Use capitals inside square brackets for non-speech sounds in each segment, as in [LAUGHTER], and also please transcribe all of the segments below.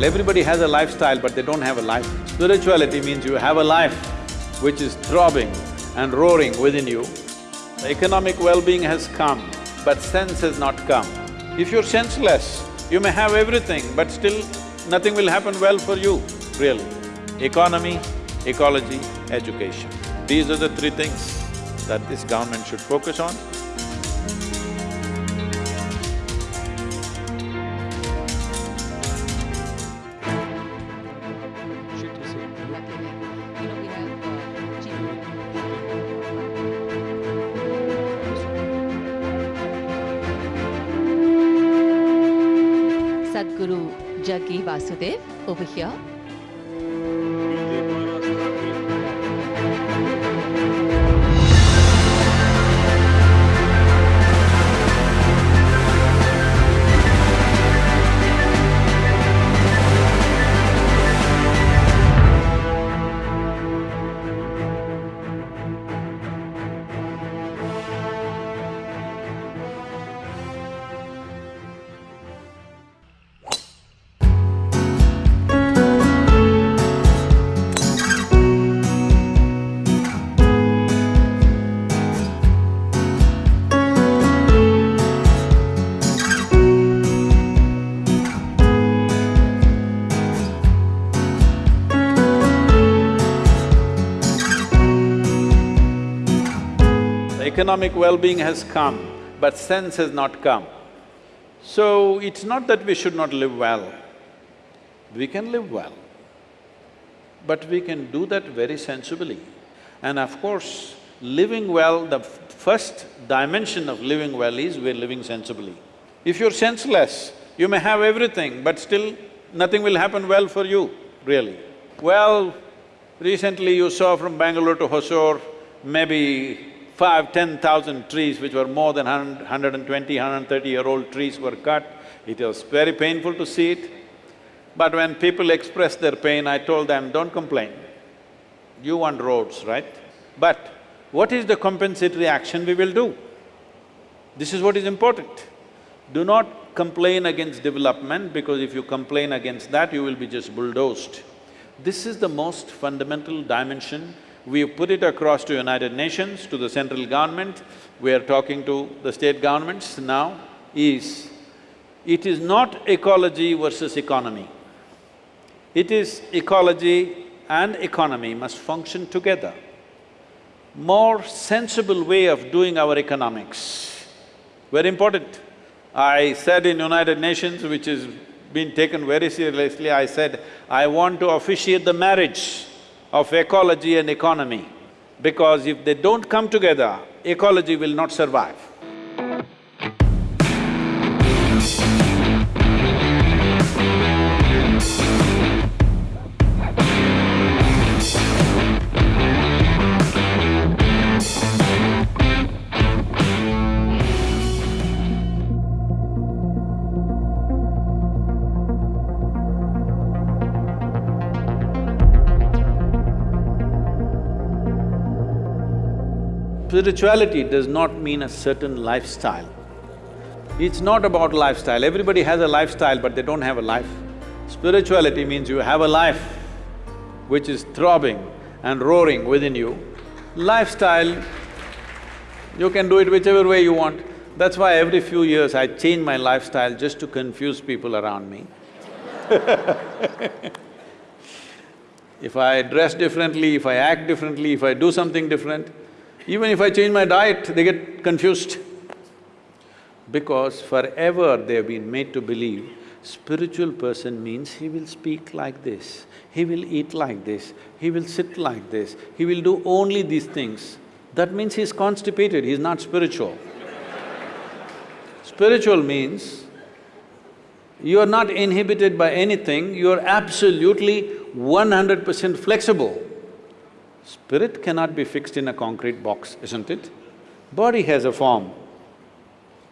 Everybody has a lifestyle, but they don't have a life. Spirituality means you have a life which is throbbing and roaring within you. Economic well-being has come, but sense has not come. If you're senseless, you may have everything, but still nothing will happen well for you, really. Economy, ecology, education. These are the three things that this government should focus on. Over here. Economic well-being has come, but sense has not come. So, it's not that we should not live well. We can live well, but we can do that very sensibly. And of course, living well, the first dimension of living well is we're living sensibly. If you're senseless, you may have everything, but still nothing will happen well for you, really. Well, recently you saw from Bangalore to Hosur, maybe five, ten thousand trees which were more than hundred, hundred and twenty, hundred and thirty-year-old trees were cut. It was very painful to see it. But when people expressed their pain, I told them, don't complain. You want roads, right? But what is the compensatory action we will do? This is what is important. Do not complain against development because if you complain against that, you will be just bulldozed. This is the most fundamental dimension. We have put it across to United Nations, to the central government, we are talking to the state governments now, is it is not ecology versus economy. It is ecology and economy must function together. More sensible way of doing our economics, very important. I said in United Nations, which is been taken very seriously, I said, I want to officiate the marriage of ecology and economy, because if they don't come together, ecology will not survive. Spirituality does not mean a certain lifestyle. It's not about lifestyle, everybody has a lifestyle but they don't have a life. Spirituality means you have a life which is throbbing and roaring within you. Lifestyle, you can do it whichever way you want. That's why every few years I change my lifestyle just to confuse people around me. [LAUGHS] If I dress differently, if I act differently, if I do something different, even if I change my diet, they get confused. Because forever they've been made to believe spiritual person means he will speak like this, he will eat like this, he will sit like this, he will do only these things. That means he's constipated, he's not spiritual. Spiritual means you are not inhibited by anything, you are absolutely one hundred percent flexible. Spirit cannot be fixed in a concrete box, isn't it? Body has a form.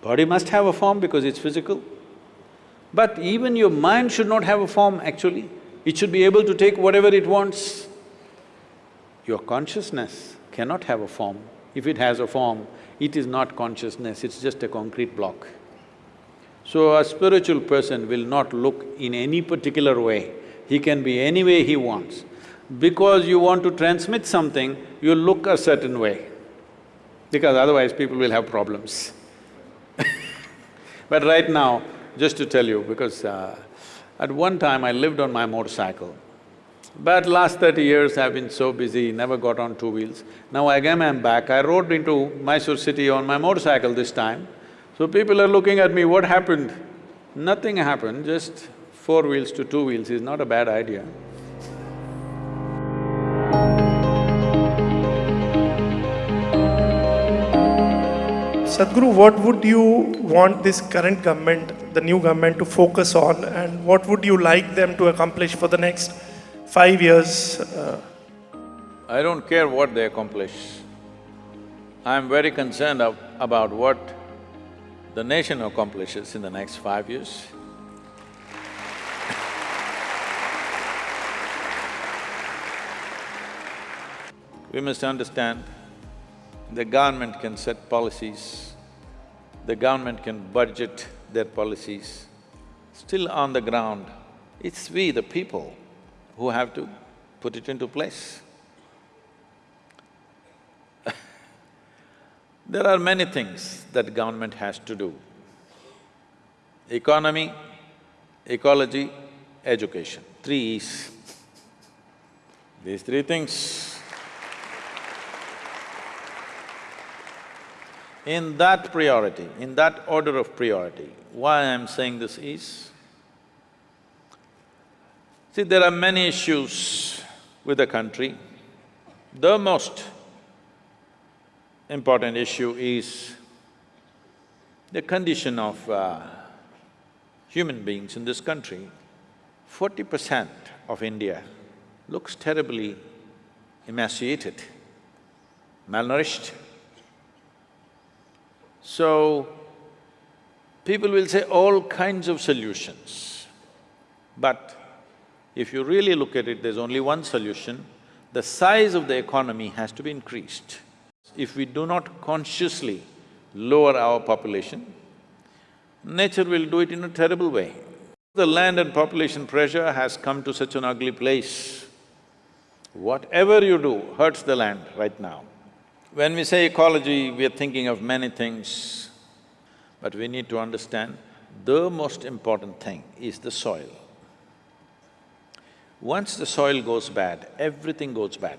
Body must have a form because it's physical. But even your mind should not have a form actually. It should be able to take whatever it wants. Your consciousness cannot have a form. If it has a form, it is not consciousness, it's just a concrete block. So a spiritual person will not look in any particular way, he can be any way he wants. Because you want to transmit something, you look a certain way, because otherwise people will have problems. [LAUGHS] but right now, just to tell you, because uh, at one time I lived on my motorcycle, but last thirty years I've been so busy, never got on two wheels. Now again I'm back, I rode into Mysore city on my motorcycle this time. So people are looking at me, what happened? Nothing happened, just four wheels to two wheels is not a bad idea. Sadhguru, what would you want this current government, the new government, to focus on, and what would you like them to accomplish for the next five years? Uh, I don't care what they accomplish. I'm very concerned of, about what the nation accomplishes in the next five years. we must understand, the government can set policies, the government can budget their policies. Still on the ground, it's we, the people, who have to put it into place. [LAUGHS] there are many things that government has to do. Economy, ecology, education, three E's. These three things In that priority, in that order of priority, why I'm saying this is, see, there are many issues with the country. The most important issue is the condition of uh, human beings in this country. Forty percent of India looks terribly emaciated, malnourished. So, people will say all kinds of solutions, but if you really look at it, there's only one solution, the size of the economy has to be increased. If we do not consciously lower our population, nature will do it in a terrible way. The land and population pressure has come to such an ugly place. Whatever you do hurts the land right now. When we say ecology, we are thinking of many things, but we need to understand the most important thing is the soil. Once the soil goes bad, everything goes bad.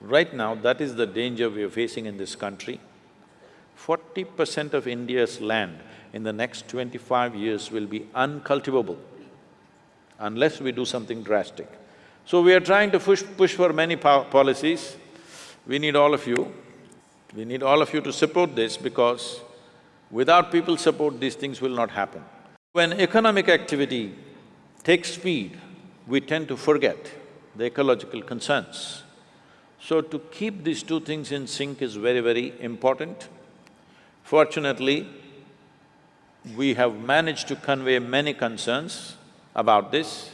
Right now, that is the danger we are facing in this country. Forty percent of India's land in the next twenty-five years will be uncultivable unless we do something drastic. So we are trying to push, push for many po policies, we need all of you, we need all of you to support this because without people support, these things will not happen. When economic activity takes speed, we tend to forget the ecological concerns. So to keep these two things in sync is very, very important. Fortunately, we have managed to convey many concerns about this.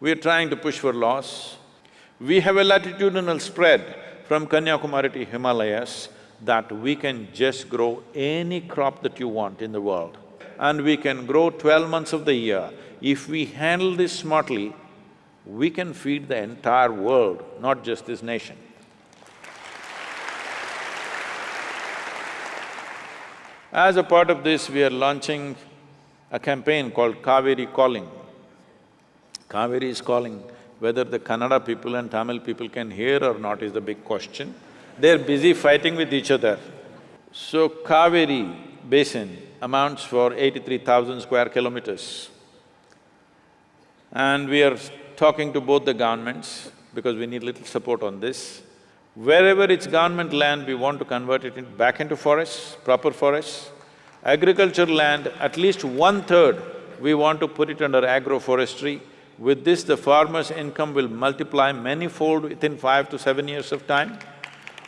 We are trying to push for laws. We have a latitudinal spread from Kanyakumari to Himalayas that we can just grow any crop that you want in the world. And we can grow twelve months of the year. If we handle this smartly, we can feed the entire world, not just this nation. As a part of this, we are launching a campaign called Kaveri Calling. Kaveri is calling whether the Kannada people and Tamil people can hear or not is the big question. They're busy fighting with each other. So Kaveri basin amounts for eighty-three thousand square kilometers. And we are talking to both the governments because we need little support on this. Wherever it's government land, we want to convert it in back into forests, proper forests. Agricultural land, at least one-third, we want to put it under agroforestry with this, the farmer's income will multiply many-fold within five to seven years of time.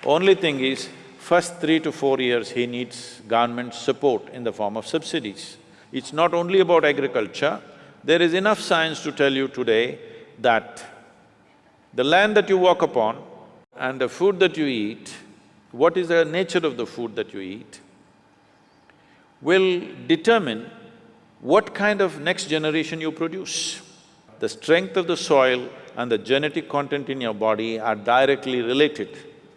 Only thing is, first three to four years he needs government support in the form of subsidies. It's not only about agriculture, there is enough science to tell you today that the land that you walk upon and the food that you eat, what is the nature of the food that you eat, will determine what kind of next generation you produce. The strength of the soil and the genetic content in your body are directly related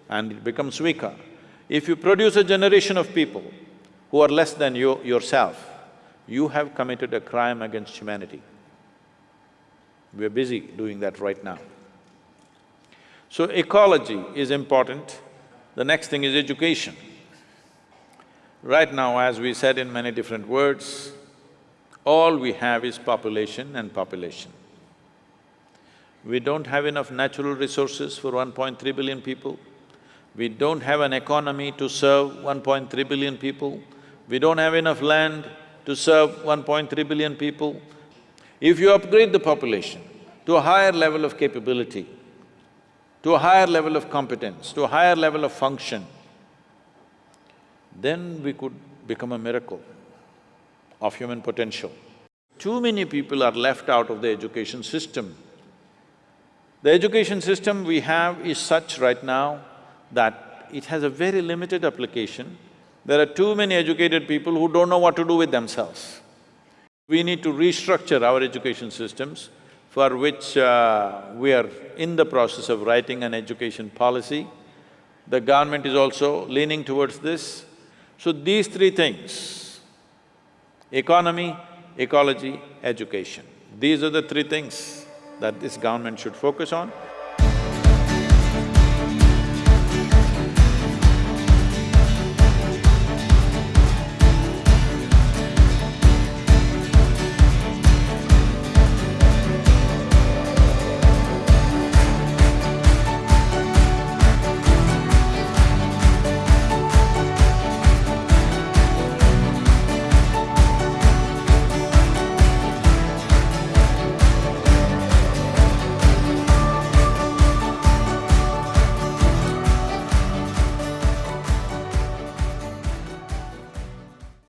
and it becomes weaker. If you produce a generation of people who are less than you yourself, you have committed a crime against humanity. We're busy doing that right now. So ecology is important. The next thing is education. Right now, as we said in many different words, all we have is population and population. We don't have enough natural resources for 1.3 billion people. We don't have an economy to serve 1.3 billion people. We don't have enough land to serve 1.3 billion people. If you upgrade the population to a higher level of capability, to a higher level of competence, to a higher level of function, then we could become a miracle of human potential. Too many people are left out of the education system. The education system we have is such right now that it has a very limited application. There are too many educated people who don't know what to do with themselves. We need to restructure our education systems, for which uh, we are in the process of writing an education policy. The government is also leaning towards this. So these three things, economy, ecology, education, these are the three things that this government should focus on.